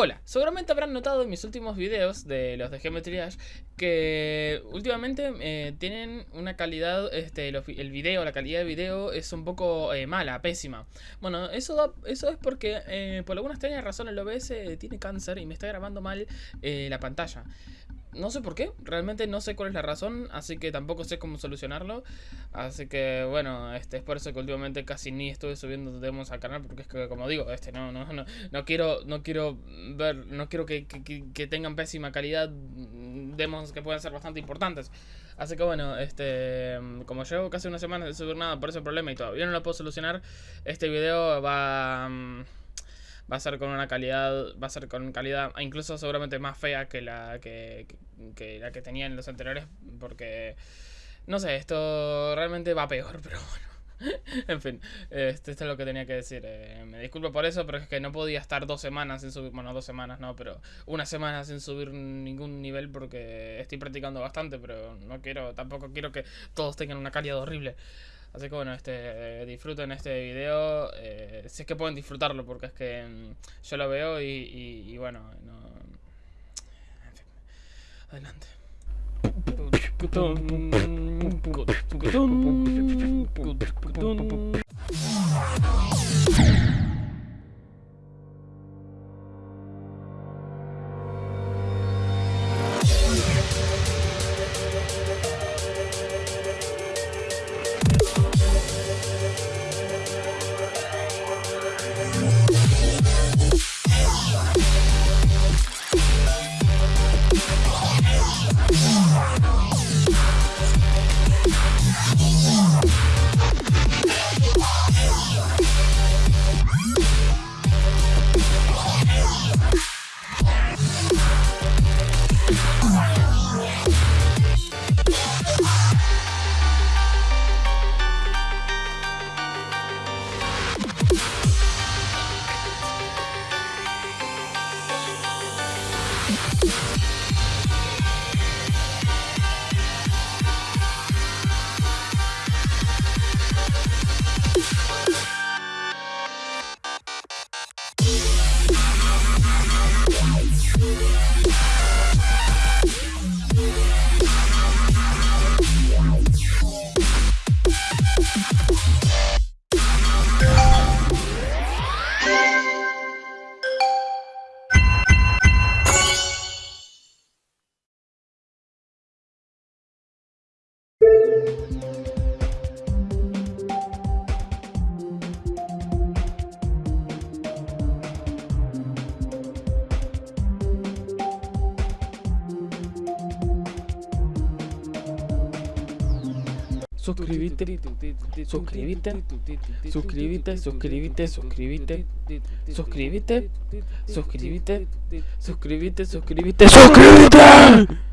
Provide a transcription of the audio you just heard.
Hola, seguramente habrán notado en mis últimos videos de los de Geometry Dash que últimamente eh, tienen una calidad, este, el video, la calidad de video es un poco eh, mala, pésima. Bueno, eso, eso es porque eh, por alguna extraña razón el OBS tiene cáncer y me está grabando mal la pantalla. No sé por qué, realmente no sé cuál es la razón, así que tampoco sé cómo solucionarlo. Así que bueno, este es por eso que últimamente casi ni estuve subiendo demos al canal, porque es que como digo, este no, no, no, no quiero, no quiero ver, no quiero que, que, tengan pésima calidad demos que pueden ser bastante importantes. Así que bueno, este como llevo casi una semana de subir nada por ese problema y todavía no lo puedo solucionar, este video va va a ser con una calidad, va a ser con calidad incluso seguramente más fea que la que, la que tenía en los anteriores, porque, no sé, esto realmente va peor, pero bueno. en fin, este, esto es lo que tenía que decir. Eh, me disculpo por eso, pero es que no podía estar dos semanas sin subir, bueno, dos semanas no, pero una semana sin subir ningún nivel porque estoy practicando bastante, pero no quiero, tampoco quiero que todos tengan una calidad horrible. Así que bueno, este, disfruten este video, eh, si es que pueden disfrutarlo, porque es que mm, yo lo veo y, bueno, no... En fin, adelante. you suscríbete, suscríbete, suscríbete, suscríbete, suscríbete, suscríbete, suscríbete, suscríbete, suscríbete, suscríbete.